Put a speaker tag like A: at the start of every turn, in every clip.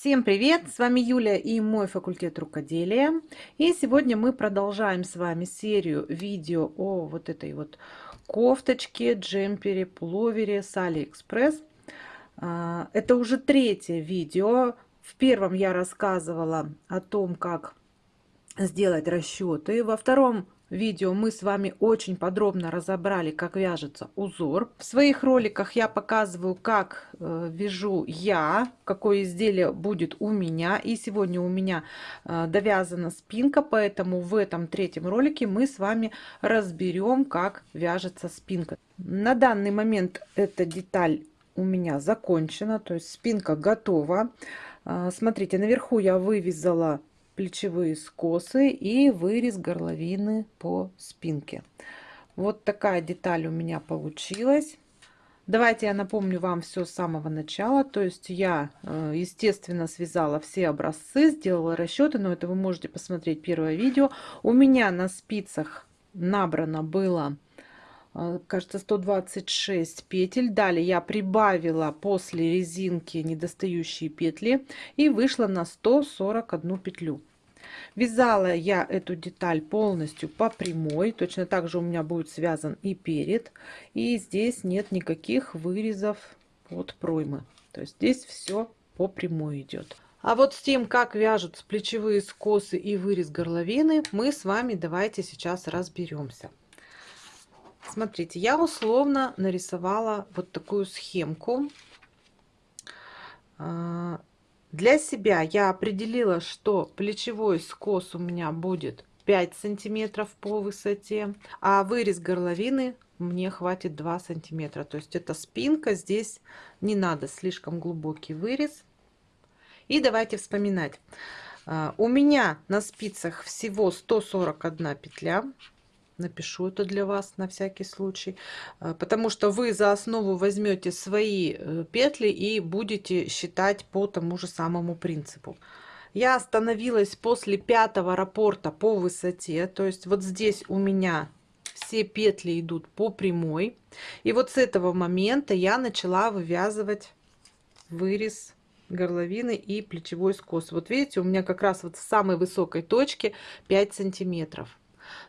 A: Всем привет! С вами Юля и мой факультет рукоделия. И сегодня мы продолжаем с вами серию видео о вот этой вот кофточке, джемпере, пуловере с Алиэкспресс. А, это уже третье видео. В первом я рассказывала о том, как сделать расчеты. Во втором видео мы с вами очень подробно разобрали, как вяжется узор. В своих роликах я показываю, как э, вяжу я, какое изделие будет у меня. И сегодня у меня э, довязана спинка, поэтому в этом третьем ролике мы с вами разберем, как вяжется спинка. На данный момент эта деталь у меня закончена, то есть спинка готова. Э, смотрите, наверху я вывязала плечевые скосы и вырез горловины по спинке. Вот такая деталь у меня получилась. Давайте я напомню вам все с самого начала. То есть я, э, естественно, связала все образцы, сделала расчеты, но это вы можете посмотреть первое видео. У меня на спицах набрано было, э, кажется, 126 петель. Далее я прибавила после резинки недостающие петли и вышла на 141 петлю. Вязала я эту деталь полностью по прямой. Точно так же у меня будет связан и перед. И здесь нет никаких вырезов под проймы. То есть здесь все по прямой идет. А вот с тем, как вяжут плечевые скосы и вырез горловины, мы с вами давайте сейчас разберемся. Смотрите, я условно нарисовала вот такую схемку. Для себя я определила, что плечевой скос у меня будет 5 сантиметров по высоте, а вырез горловины мне хватит 2 сантиметра. То есть это спинка, здесь не надо слишком глубокий вырез. И давайте вспоминать. А, у меня на спицах всего 141 петля напишу это для вас на всякий случай, э, потому что вы за основу возьмете свои э, петли и будете считать по тому же самому принципу. Я остановилась после пятого раппорта по высоте, то есть вот здесь у меня все петли идут по прямой. И вот с этого момента я начала вывязывать вырез горловины и плечевой скос. Вот видите, у меня как раз вот в самой высокой точке 5 сантиметров.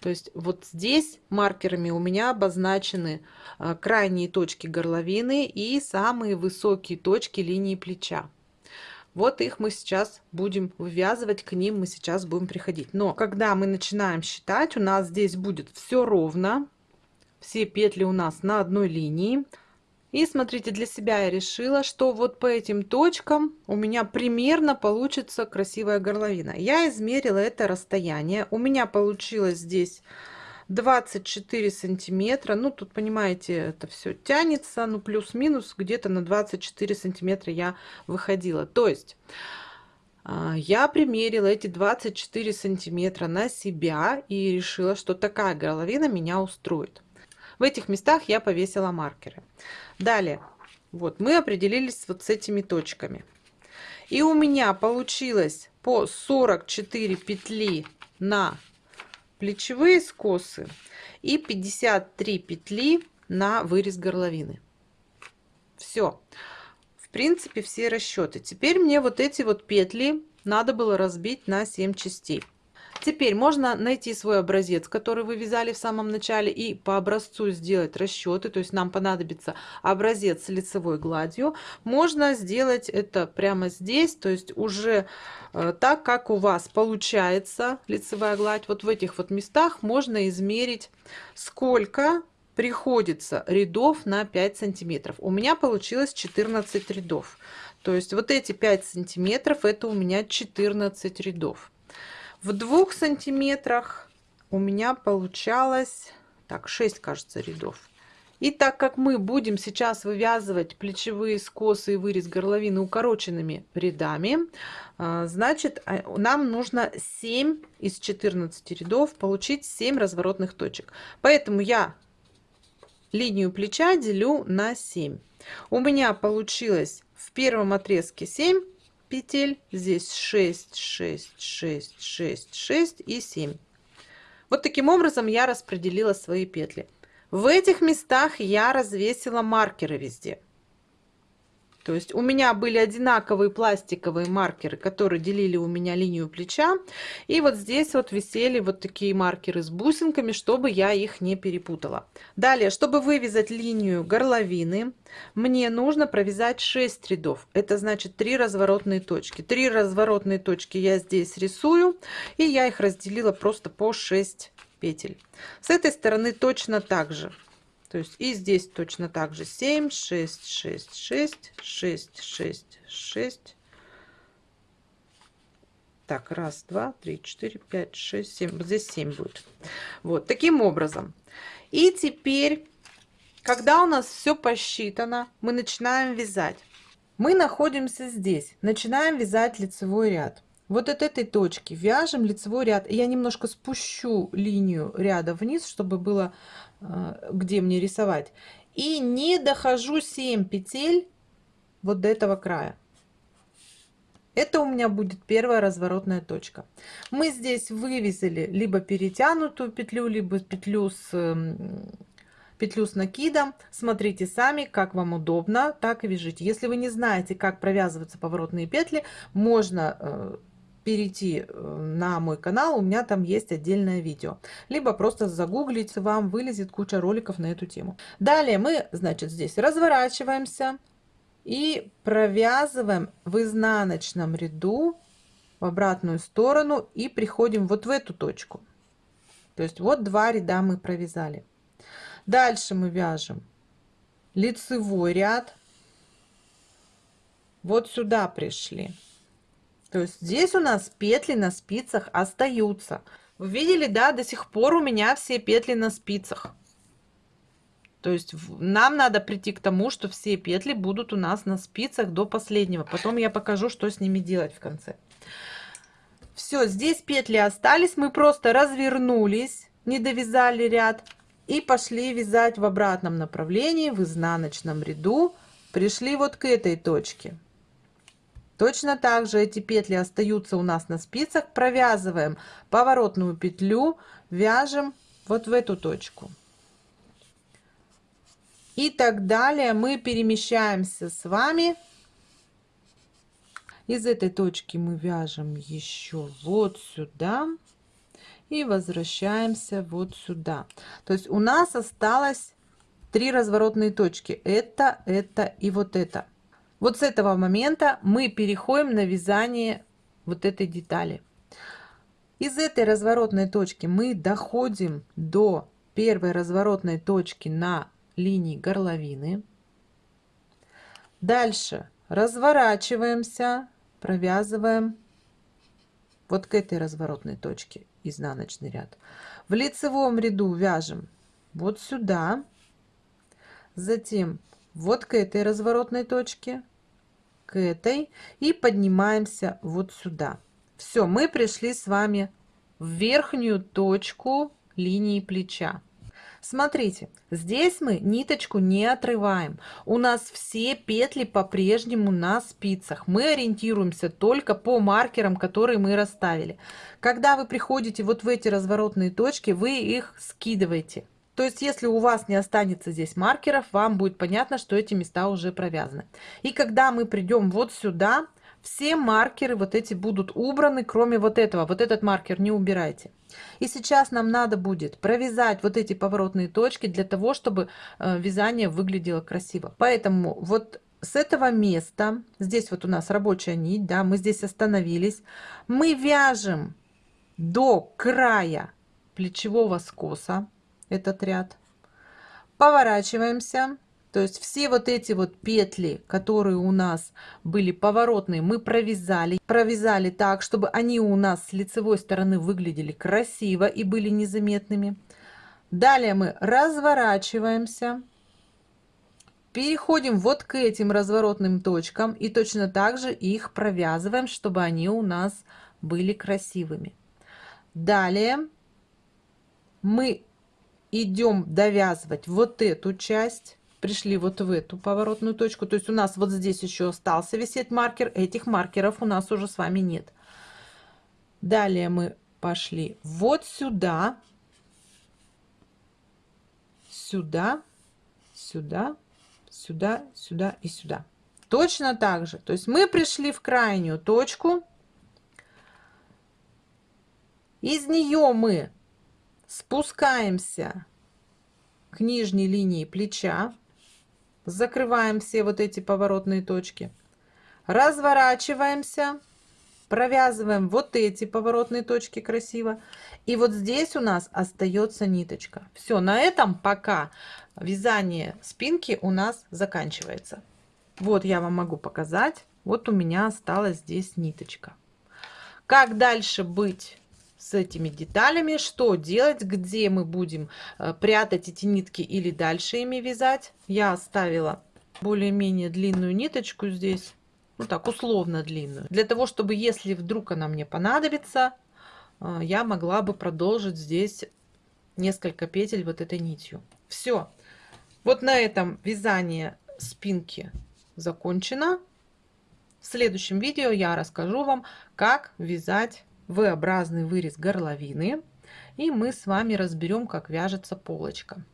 A: То есть вот здесь маркерами у меня обозначены а, крайние точки горловины и самые высокие точки линии плеча. Вот их мы сейчас будем вывязывать, к ним мы сейчас будем приходить. Но когда мы начинаем считать, у нас здесь будет все ровно. Все петли у нас на одной линии. И смотрите, для себя я решила, что вот по этим точкам у меня примерно получится красивая горловина. Я измерила это расстояние. У меня получилось здесь 24 сантиметра. Ну, тут, понимаете, это все тянется. Ну, плюс-минус где-то на 24 сантиметра я выходила. То есть... А, я примерила эти 24 сантиметра на себя и решила, что такая горловина меня устроит. В этих местах я повесила маркеры. Далее, вот мы определились вот с этими точками. И у меня получилось по 44 петли на плечевые скосы и 53 петли на вырез горловины. Все. В принципе, все расчеты. Теперь мне вот эти вот петли надо было разбить на 7 частей. Теперь можно найти свой образец, который вы вязали в самом начале, и по образцу сделать расчеты. То есть нам понадобится образец с лицевой гладью. Можно сделать это прямо здесь, то есть уже э, так, как у вас получается лицевая гладь. Вот в этих вот местах можно измерить, сколько приходится рядов на 5 сантиметров. У меня получилось 14 рядов. То есть вот эти 5 сантиметров это у меня 14 рядов в двух сантиметрах у меня получалось так 6 кажется рядов. И так как мы будем сейчас вывязывать плечевые скосы и вырез горловины укороченными рядами а, значит а, нам нужно 7 из 14 рядов получить 7 разворотных точек. Поэтому я линию плеча делю на 7 у меня получилось в первом отрезке 7 петель здесь 6 6 6 6 6 и 7 вот таким образом я распределила свои петли. В этих местах я развесила маркеры везде То есть у меня были одинаковые пластиковые маркеры, которые делили у меня линию плеча. И вот здесь вот висели вот такие маркеры с бусинками, чтобы я их не перепутала. Далее, чтобы вывязать линию горловины, мне нужно провязать 6 рядов. Это значит 3 разворотные точки. 3 разворотные точки я здесь рисую. И я их разделила просто по 6 петель. С этой стороны точно так же. То есть и здесь точно так же 7, 6, 6, 6, 6, 6, 6. Так, раз, два, три, четыре, пять, шесть, семь. Вот здесь 7 будет. Вот, таким образом. И теперь, когда у нас все посчитано, мы начинаем вязать. Мы находимся здесь. Начинаем вязать лицевой ряд. Вот от этой точки вяжем лицевой ряд. Я немножко спущу линию ряда вниз, чтобы было где мне рисовать. И не дохожу 7 петель вот до этого края. Это у меня будет первая разворотная точка. Мы здесь вывесили либо перетянутую петлю, либо петлю с эм, петлю с накидом. Смотрите сами, как вам удобно, так вяжите. Если вы не знаете, как провязываются поворотные петли, можно э, перейти э, на мой канал, у меня там есть отдельное видео. Либо просто загуглить, вам вылезет куча роликов на эту тему. Далее мы, значит, здесь разворачиваемся и провязываем в изнаночном ряду в обратную сторону и приходим вот в эту точку. То есть вот два ряда мы провязали. Дальше мы вяжем лицевой ряд. Вот сюда пришли. То есть здесь у нас петли на спицах остаются. Вы видели, да, до сих пор у меня все петли на спицах. То есть нам надо прийти к тому, что все петли будут у нас на спицах до последнего. Потом я покажу, что с ними делать в конце. Все, здесь петли остались. Мы просто развернулись, не довязали ряд и пошли вязать в обратном направлении, в изнаночном ряду. Пришли вот к этой точке. Точно так же эти петли остаются у нас на спицах. Провязываем поворотную петлю, вяжем вот в эту точку. И так далее мы перемещаемся с вами. Из этой точки мы вяжем еще вот сюда. И возвращаемся вот сюда. То есть у нас осталось три разворотные точки. Это, это и вот это. Вот с этого момента мы переходим на вязание вот этой детали. Из этой разворотной точки мы доходим до первой разворотной точки на линии горловины. Дальше разворачиваемся, провязываем вот к этой разворотной точке изнаночный ряд. В лицевом ряду вяжем вот сюда, затем вот к этой разворотной точке, к этой и поднимаемся вот сюда. Все, мы пришли с вами в верхнюю точку линии плеча. Смотрите, здесь мы ниточку не отрываем. У нас все петли по-прежнему на спицах. Мы ориентируемся только по маркерам, которые мы расставили. Когда вы приходите вот в эти разворотные точки, вы их скидываете. То есть, если у вас не останется здесь маркеров, вам будет понятно, что эти места уже провязаны. И когда мы придем вот сюда, все маркеры вот эти будут убраны, кроме вот этого. Вот этот маркер не убирайте. И сейчас нам надо будет провязать вот эти поворотные точки для того, чтобы э, вязание выглядело красиво. Поэтому вот с этого места, здесь вот у нас рабочая нить, да, мы здесь остановились, мы вяжем до края плечевого скоса этот ряд. Поворачиваемся. То есть все вот эти вот петли, которые у нас были поворотные, мы провязали. Провязали так, чтобы они у нас с лицевой стороны выглядели красиво и были незаметными. Далее мы разворачиваемся. Переходим вот к этим разворотным точкам и точно так же их провязываем, чтобы они у нас были красивыми. Далее мы идем довязывать вот эту часть пришли вот в эту поворотную точку то есть у нас вот здесь еще остался висеть маркер этих маркеров у нас уже с вами нет далее мы пошли вот сюда сюда сюда сюда сюда и сюда Точно так же. То есть мы пришли в крайнюю точку. Из нее мы спускаемся к нижней линии плеча. Закрываем все вот эти поворотные точки. Разворачиваемся. Провязываем вот эти поворотные точки красиво. И вот здесь у нас остается ниточка. Все, на этом пока вязание спинки у нас заканчивается. Вот я вам могу показать. Вот у меня осталась здесь ниточка. Как дальше быть с этими деталями, что делать, где мы будем э, прятать эти нитки или дальше ими вязать. Я оставила более-менее длинную ниточку здесь, ну так, условно длинную, для того, чтобы, если вдруг она мне понадобится, э, я могла бы продолжить здесь несколько петель вот этой нитью. Все. Вот на этом вязание спинки закончено. В следующем видео я расскажу вам, как вязать V-образный вырез горловины. И мы с вами разберем, как вяжется полочка.